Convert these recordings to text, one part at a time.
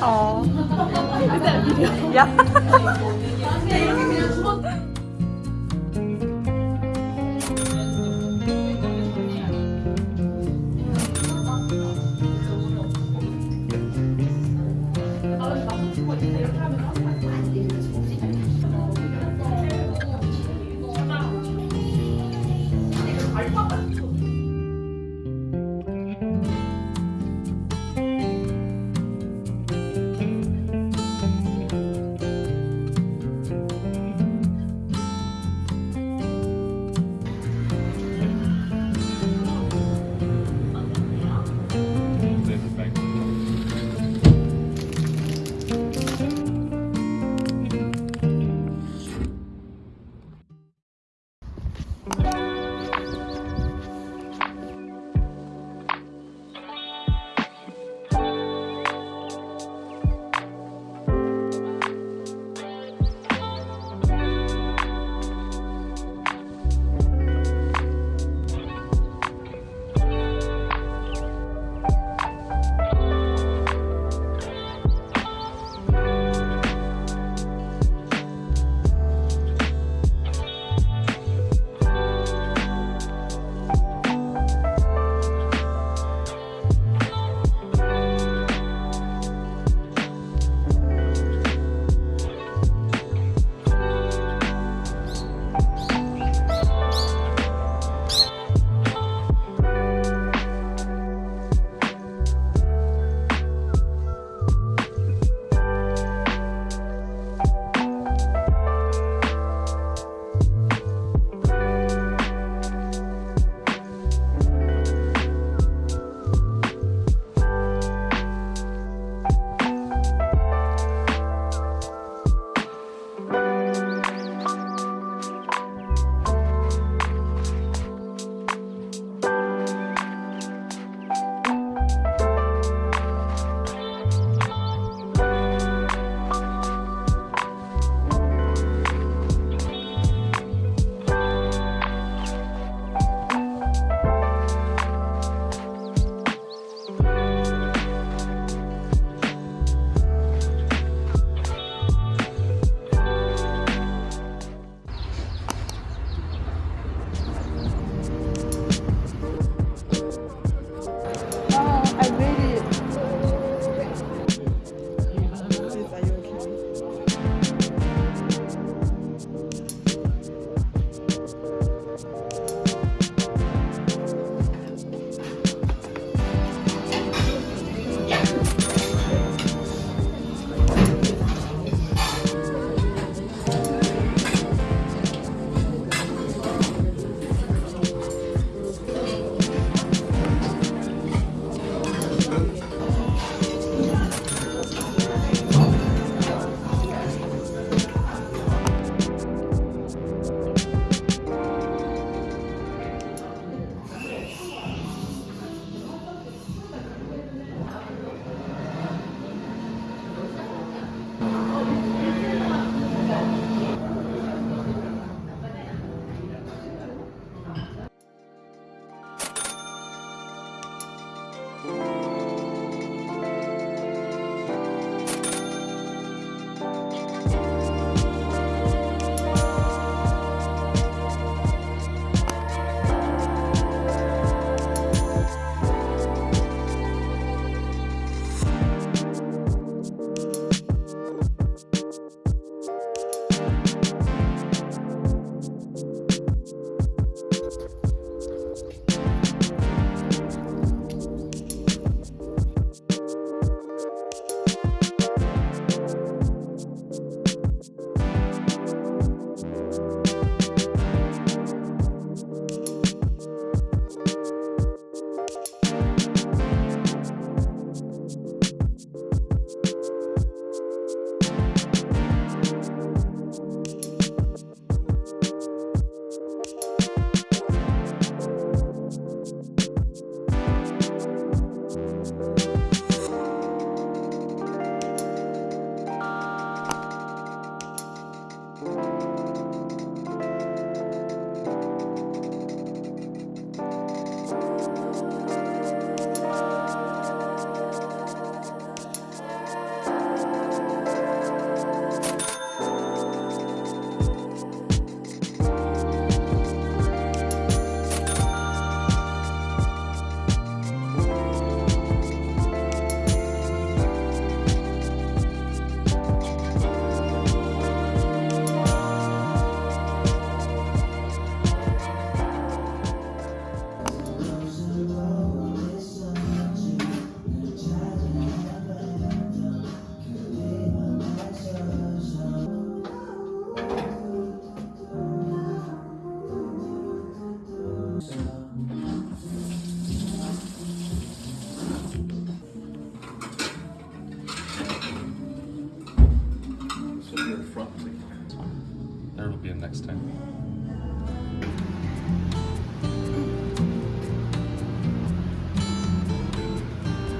어. 야.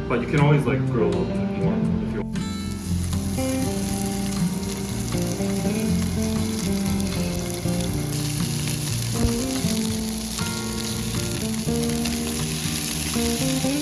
But you can always like grow a little bit more you